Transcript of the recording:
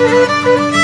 Música